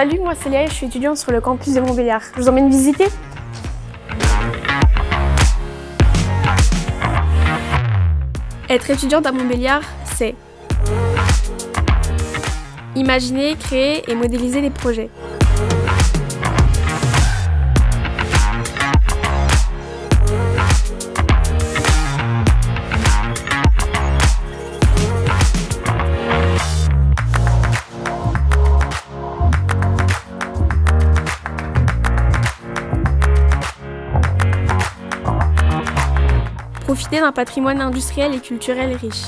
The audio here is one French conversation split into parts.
Salut, moi et je suis étudiante sur le campus de Montbéliard. Je vous emmène visiter Être étudiante à Montbéliard, c'est imaginer, créer et modéliser des projets. Profiter d'un patrimoine industriel et culturel riche.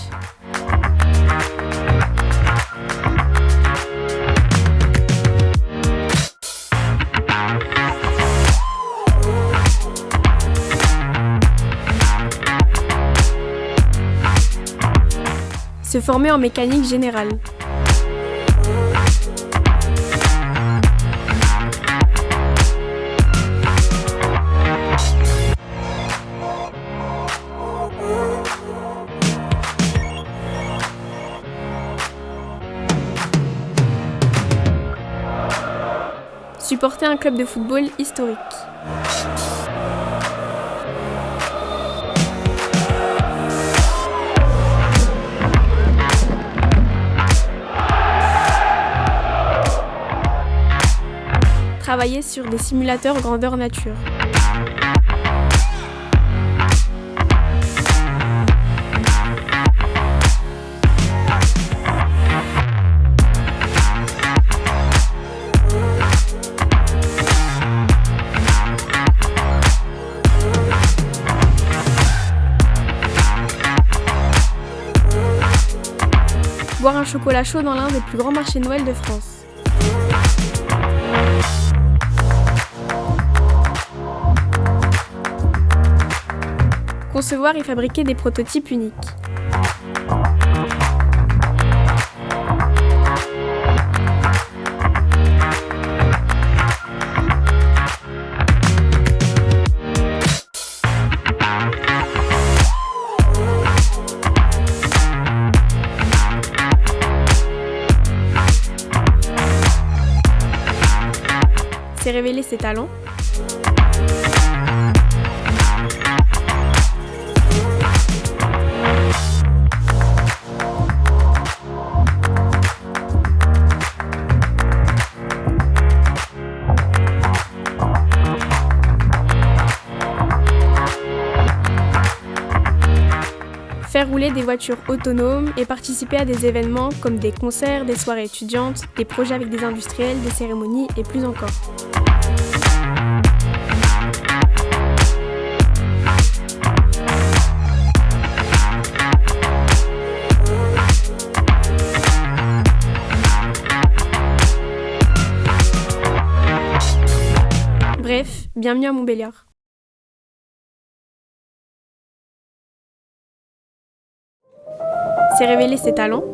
Se former en mécanique générale. Supporter un club de football historique. Travailler sur des simulateurs grandeur nature. Boire un chocolat chaud dans l'un des plus grands marchés Noël de France. Concevoir et fabriquer des prototypes uniques. C'est révéler ses talents. faire rouler des voitures autonomes et participer à des événements comme des concerts, des soirées étudiantes, des projets avec des industriels, des cérémonies et plus encore. Bienvenue à Montbéliard. C'est révéler ses talents